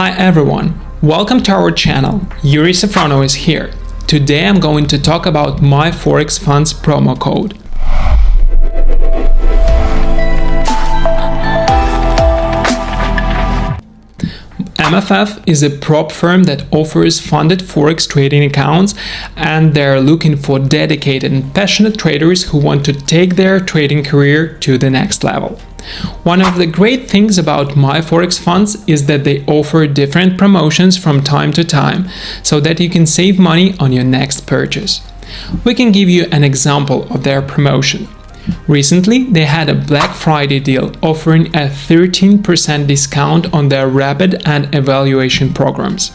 Hi everyone, welcome to our channel. Yuri Safrono is here. Today I'm going to talk about my Forex Funds promo code. MFF is a prop firm that offers funded forex trading accounts and they're looking for dedicated and passionate traders who want to take their trading career to the next level. One of the great things about my forex funds is that they offer different promotions from time to time so that you can save money on your next purchase. We can give you an example of their promotion. Recently, they had a Black Friday deal offering a 13% discount on their rapid and evaluation programs.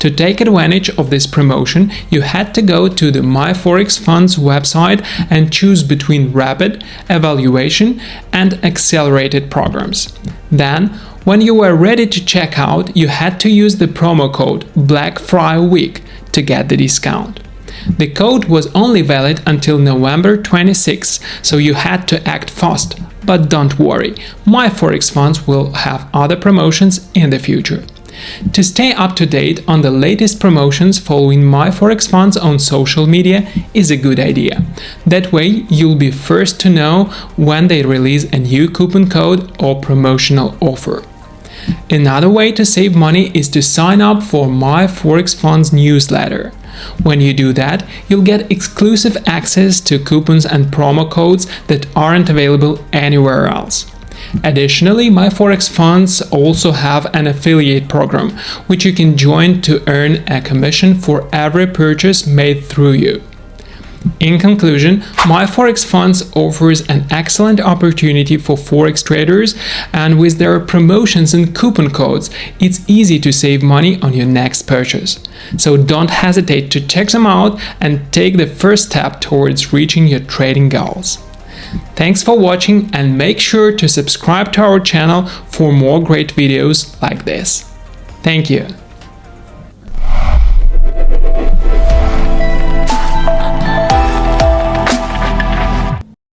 To take advantage of this promotion, you had to go to the MyForex Funds website and choose between rapid, evaluation, and accelerated programs. Then, when you were ready to check out, you had to use the promo code BLACKFRIWEEK to get the discount. The code was only valid until November 26, so you had to act fast. But don't worry, my Forex funds will have other promotions in the future. To stay up to date on the latest promotions following my Forex funds on social media is a good idea. That way you'll be first to know when they release a new coupon code or promotional offer. Another way to save money is to sign up for my Forex Funds newsletter. When you do that, you'll get exclusive access to coupons and promo codes that aren't available anywhere else. Additionally, my Forex funds also have an affiliate program, which you can join to earn a commission for every purchase made through you. In conclusion, my Forex Funds offers an excellent opportunity for Forex traders and with their promotions and coupon codes, it's easy to save money on your next purchase. So don't hesitate to check them out and take the first step towards reaching your trading goals. Thanks for watching and make sure to subscribe to our channel for more great videos like this. Thank you.